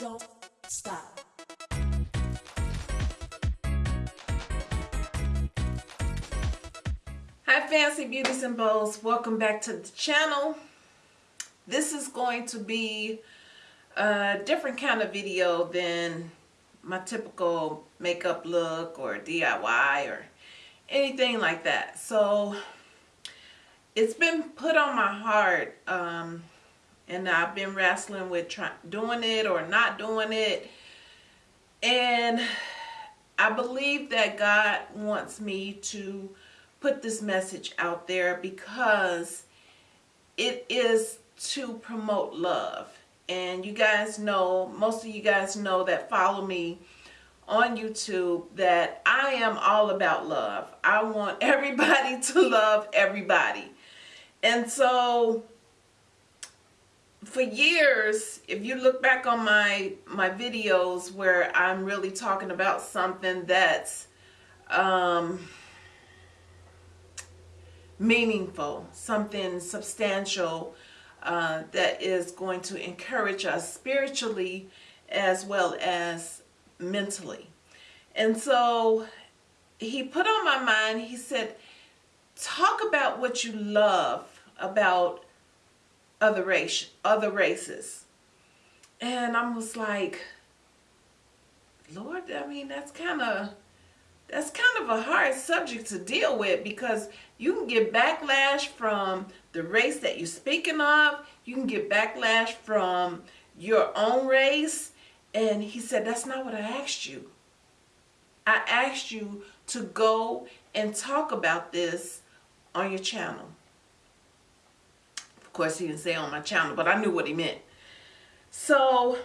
don't stop. Hi Fancy Beauties and Bows, welcome back to the channel. This is going to be a different kind of video than my typical makeup look or DIY or anything like that. So it's been put on my heart um, and I've been wrestling with trying doing it or not doing it. And I believe that God wants me to put this message out there because it is to promote love. And you guys know most of you guys know that follow me on YouTube that I am all about love. I want everybody to love everybody. And so for years, if you look back on my my videos where I'm really talking about something that's um, meaningful, something substantial uh, that is going to encourage us spiritually as well as mentally. And so he put on my mind, he said, talk about what you love about other race other races. And I'm was like Lord I mean that's kind of that's kind of a hard subject to deal with because you can get backlash from the race that you're speaking of. You can get backlash from your own race. And he said that's not what I asked you. I asked you to go and talk about this on your channel of course, he didn't say on my channel, but I knew what he meant. So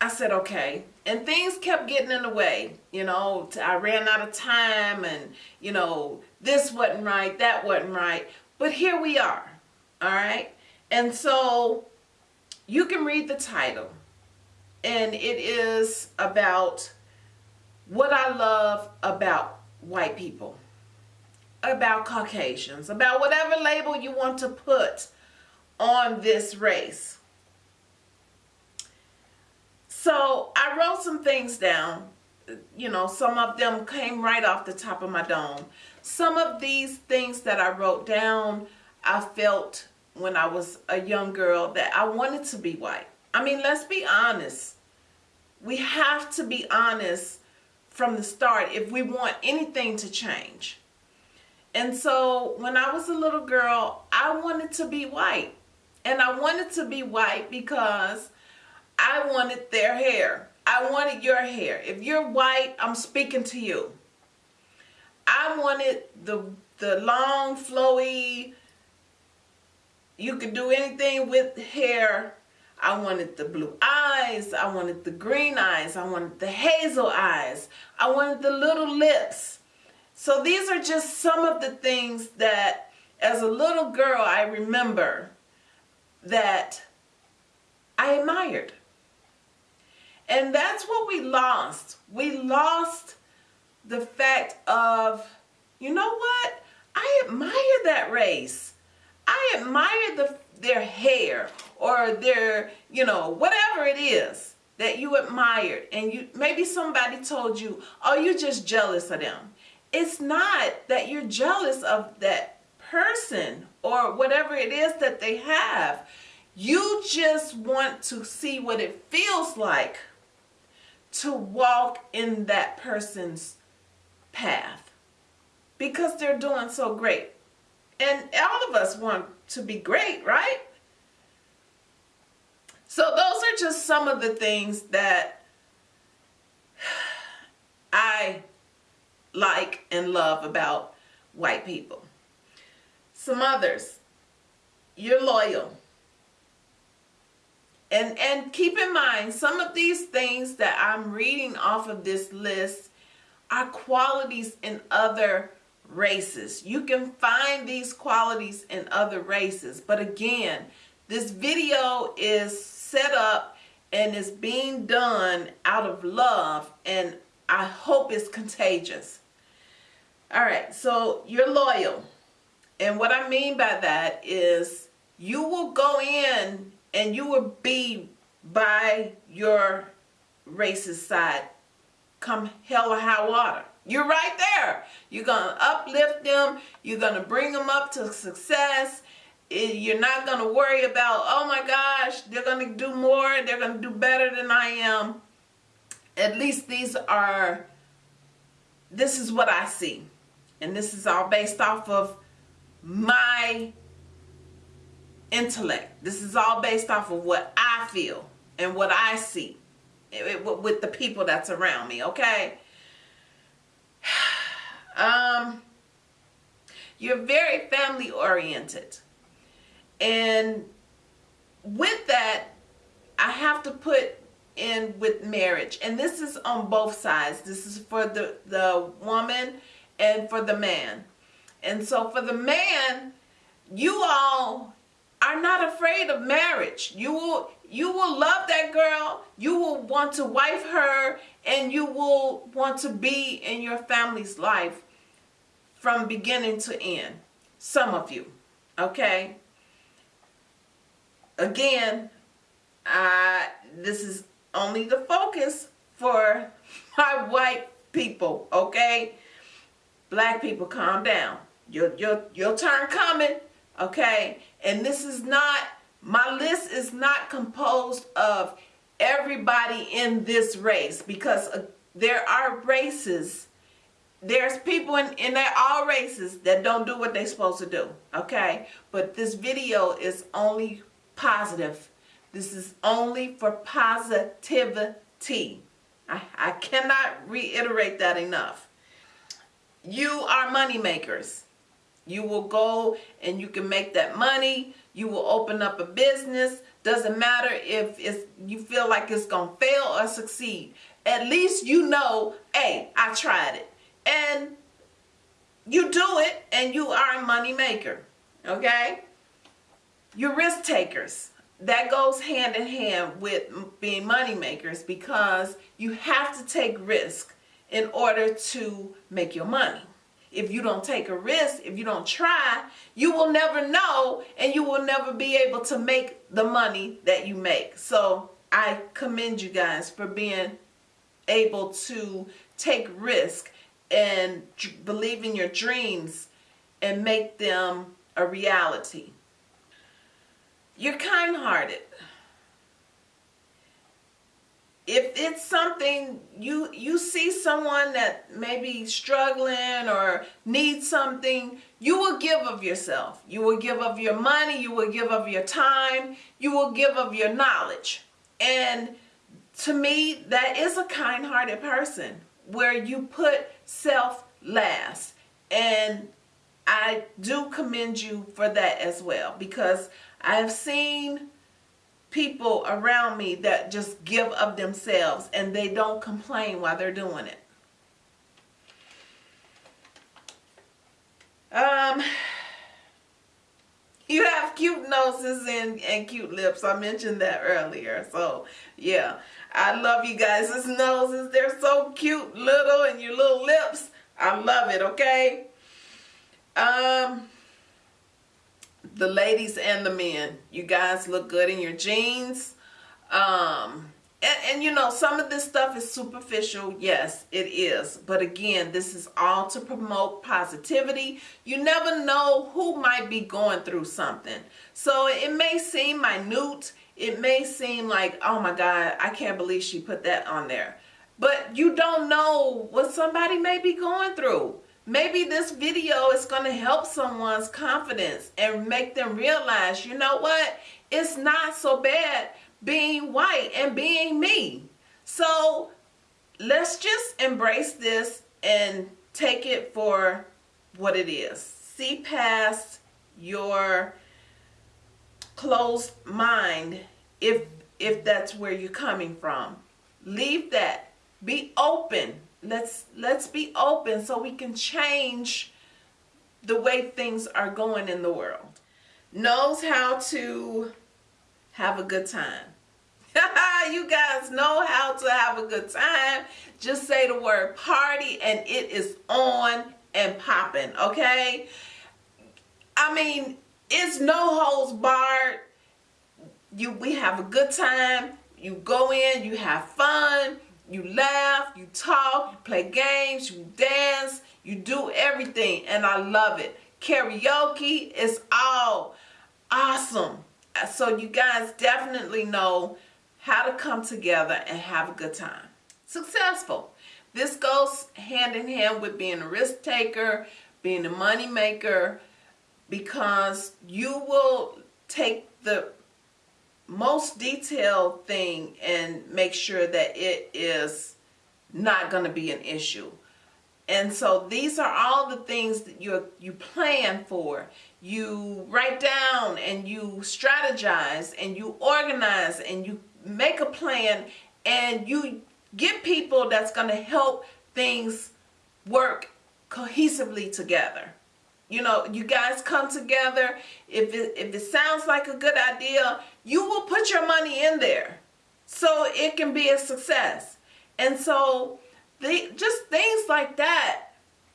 I said, okay. And things kept getting in the way. You know, I ran out of time and, you know, this wasn't right, that wasn't right. But here we are. All right. And so you can read the title. And it is about what I love about white people about Caucasians, about whatever label you want to put on this race. So I wrote some things down. You know, some of them came right off the top of my dome. Some of these things that I wrote down, I felt when I was a young girl that I wanted to be white. I mean, let's be honest. We have to be honest from the start if we want anything to change. And so when I was a little girl, I wanted to be white. And I wanted to be white because I wanted their hair. I wanted your hair. If you're white, I'm speaking to you. I wanted the the long, flowy, you could do anything with hair. I wanted the blue eyes. I wanted the green eyes. I wanted the hazel eyes. I wanted the little lips. So these are just some of the things that as a little girl I remember that I admired. And that's what we lost. We lost the fact of, you know what? I admire that race. I admire the, their hair or their, you know, whatever it is that you admired. And you maybe somebody told you, oh, you're just jealous of them it's not that you're jealous of that person or whatever it is that they have. You just want to see what it feels like to walk in that person's path because they're doing so great. And all of us want to be great, right? So those are just some of the things that I like and love about white people. Some others, you're loyal. And, and keep in mind, some of these things that I'm reading off of this list are qualities in other races. You can find these qualities in other races. But again, this video is set up and is being done out of love and I hope it's contagious. All right, so you're loyal. And what I mean by that is you will go in and you will be by your racist side come hell or high water. You're right there. You're going to uplift them. You're going to bring them up to success. You're not going to worry about, oh my gosh, they're going to do more. They're going to do better than I am. At least these are, this is what I see. And this is all based off of my intellect. This is all based off of what I feel and what I see with the people that's around me, okay? Um, you're very family oriented. And with that, I have to put in with marriage. And this is on both sides. This is for the, the woman and for the man. And so for the man, you all are not afraid of marriage. You will you will love that girl. You will want to wife her and you will want to be in your family's life from beginning to end. Some of you, okay? Again, I, this is only the focus for my white people, okay? Black people, calm down. Your, your, your turn coming, okay? And this is not, my list is not composed of everybody in this race because uh, there are races there's people in, in there, all races that don't do what they're supposed to do. Okay. But this video is only positive. This is only for positivity. I, I cannot reiterate that enough. You are money makers. You will go and you can make that money. You will open up a business. Doesn't matter if it's, you feel like it's going to fail or succeed. At least you know, hey, I tried it and you do it and you are a money maker okay you're risk takers that goes hand in hand with being money makers because you have to take risk in order to make your money if you don't take a risk if you don't try you will never know and you will never be able to make the money that you make so i commend you guys for being able to take risk and believe in your dreams and make them a reality. You're kind-hearted. If it's something you you see someone that may be struggling or needs something, you will give of yourself. You will give of your money, you will give of your time, you will give of your knowledge. And to me, that is a kind-hearted person where you put self last. And I do commend you for that as well because I have seen people around me that just give of themselves and they don't complain while they're doing it. Um, you have cute noses and, and cute lips. I mentioned that earlier. So, yeah. I love you guys' noses. They're so cute, little, and your little lips. I love it, okay? Um, the ladies and the men, you guys look good in your jeans. Um, and, and you know, some of this stuff is superficial. Yes, it is. But again, this is all to promote positivity. You never know who might be going through something. So it may seem minute it may seem like, oh my God, I can't believe she put that on there. But you don't know what somebody may be going through. Maybe this video is going to help someone's confidence and make them realize, you know what? It's not so bad being white and being me. So let's just embrace this and take it for what it is. See past your closed mind if if that's where you're coming from. Leave that. Be open. Let's let's be open so we can change the way things are going in the world. Knows how to have a good time. you guys know how to have a good time. Just say the word party and it is on and popping, okay? I mean, it's no holds barred. You, we have a good time. you go in, you have fun, you laugh, you talk, you play games, you dance, you do everything, and I love it. Karaoke is all awesome. So you guys definitely know how to come together and have a good time. Successful. This goes hand in hand with being a risk taker, being a money maker, because you will take the most detailed thing and make sure that it is not going to be an issue. And so these are all the things that you you plan for. You write down and you strategize and you organize and you make a plan and you get people that's going to help things work cohesively together. You know, you guys come together. If it, if it sounds like a good idea, you will put your money in there so it can be a success. And so the, just things like that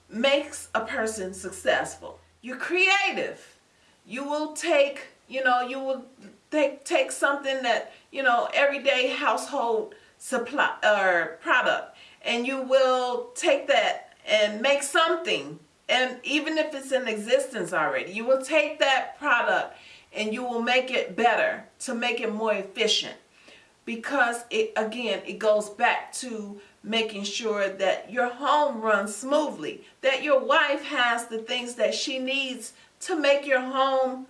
makes a person successful. You're creative. You will take, you know, you will take, take something that, you know, everyday household supply or product and you will take that and make something and even if it's in existence already you will take that product and you will make it better to make it more efficient. Because it again it goes back to making sure that your home runs smoothly that your wife has the things that she needs to make your home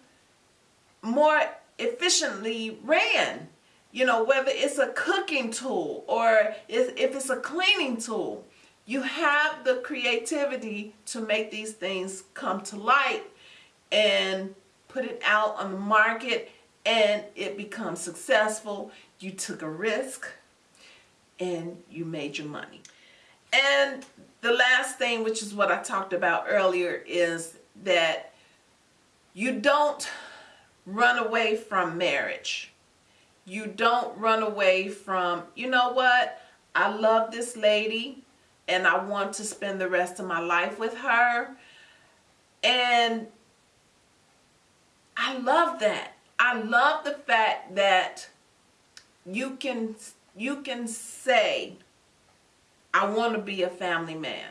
more efficiently ran. You know whether it's a cooking tool or if it's a cleaning tool you have the creativity to make these things come to light and put it out on the market and it becomes successful you took a risk and you made your money. And the last thing, which is what I talked about earlier, is that you don't run away from marriage. You don't run away from, you know what, I love this lady and I want to spend the rest of my life with her. And I love that. I love the fact that you can you can say I want to be a family man.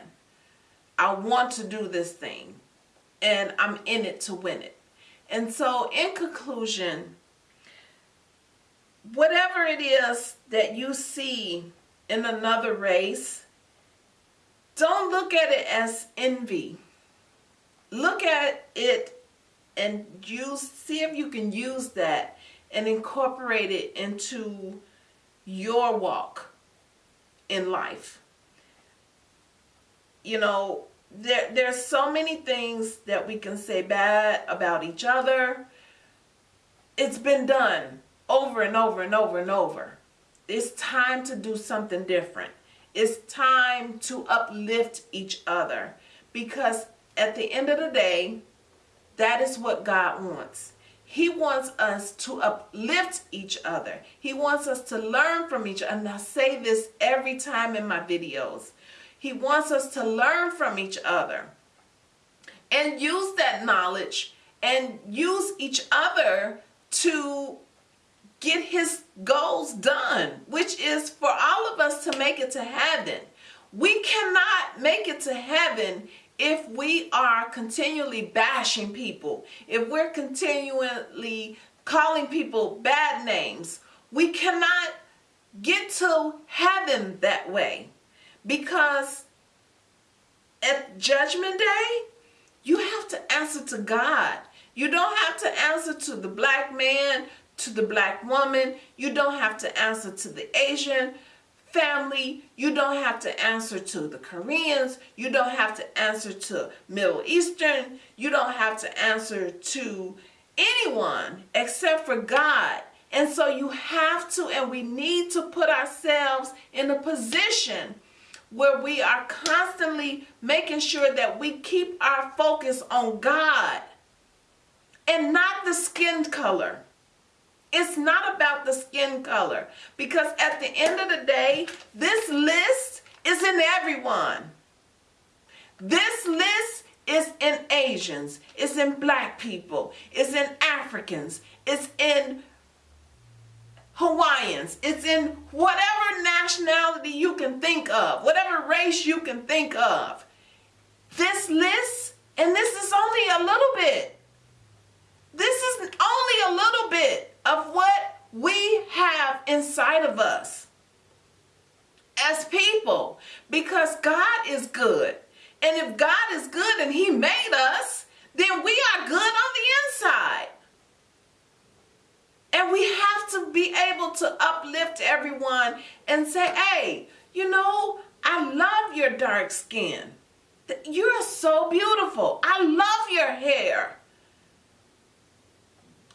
I want to do this thing and I'm in it to win it. And so in conclusion, whatever it is that you see in another race, don't look at it as envy. Look at it and use see if you can use that and incorporate it into your walk in life. You know, there there's so many things that we can say bad about each other. It's been done over and over and over and over. It's time to do something different. It's time to uplift each other because at the end of the day, that is what God wants. He wants us to uplift each other. He wants us to learn from each other. And I say this every time in my videos. He wants us to learn from each other and use that knowledge and use each other to get his goals done, which is for all of us to make it to heaven. We cannot make it to heaven if we are continually bashing people, if we're continually calling people bad names, we cannot get to heaven that way because at judgment day, you have to answer to God. You don't have to answer to the black man, to the black woman. You don't have to answer to the Asian family. You don't have to answer to the Koreans. You don't have to answer to Middle Eastern. You don't have to answer to anyone except for God. And so you have to and we need to put ourselves in a position where we are constantly making sure that we keep our focus on God and not the skin color. It's not about the skin color because at the end of the day, this list is in everyone. This list is in Asians, it's in black people, it's in Africans, it's in Hawaiians. It's in whatever nationality you can think of, whatever race you can think of. This list, and this is only a little bit. This is only a little bit of what we have inside of us as people because God is good. And if God is good and He made us, then we are good on the inside. And we have to be able to uplift everyone and say, hey, you know, I love your dark skin. You're so beautiful. I love your hair.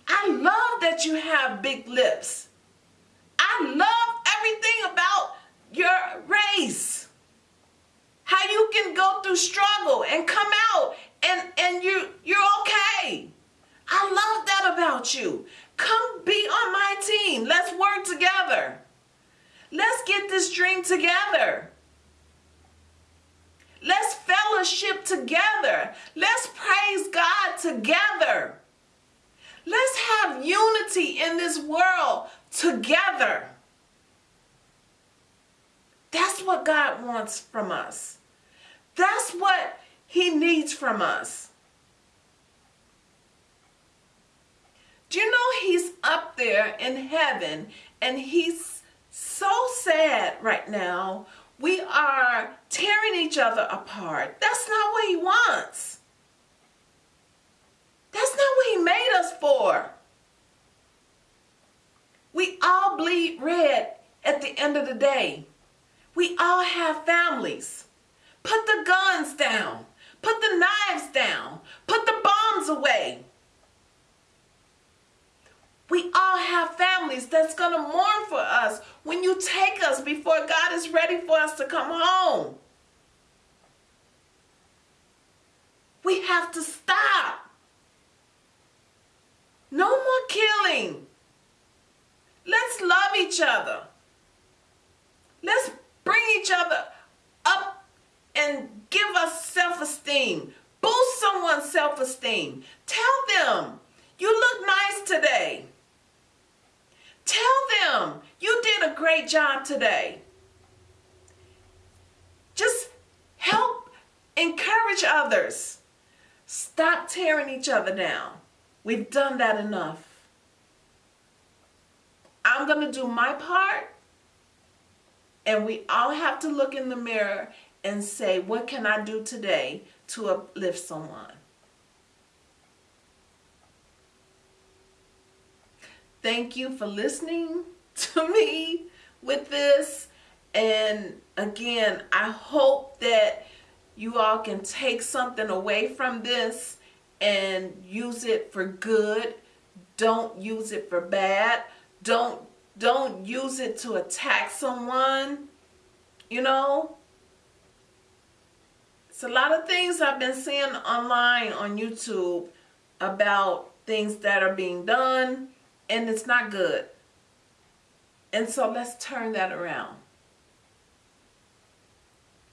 I love that you have big lips. I love everything about your race. How you can go through struggle and come out and, and you, you're okay. I love that about you. Come be on my team. Let's work together. Let's get this dream together. Let's fellowship together. Let's praise God together. Let's have unity in this world together. That's what God wants from us. That's what he needs from us. Do you know he's up there in heaven and he's so sad right now. We are tearing each other apart. That's not what he wants. That's not what he made us for. We all bleed red at the end of the day. We all have families. Put the guns down. Put the knives down. Put the bombs away. We all have families that's going to mourn for us when you take us before God is ready for us to come home. We have to stop. Killing. Let's love each other. Let's bring each other up and give us self-esteem. Boost someone's self-esteem. Tell them, you look nice today. Tell them, you did a great job today. Just help encourage others. Stop tearing each other down. We've done that enough. I'm going to do my part. And we all have to look in the mirror and say, what can I do today to uplift someone? Thank you for listening to me with this. And again, I hope that you all can take something away from this and use it for good. Don't use it for bad. Don't don't use it to attack someone. You know, it's a lot of things I've been seeing online on YouTube about things that are being done and it's not good. And so let's turn that around.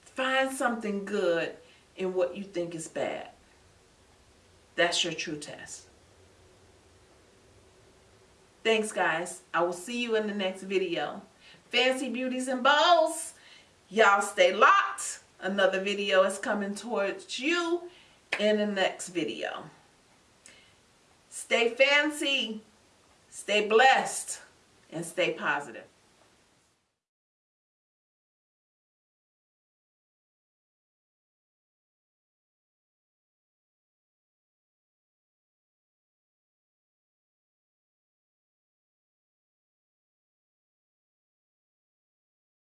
Find something good in what you think is bad. That's your true test. Thanks, guys. I will see you in the next video. Fancy Beauties and Bows, y'all stay locked. Another video is coming towards you in the next video. Stay fancy, stay blessed, and stay positive.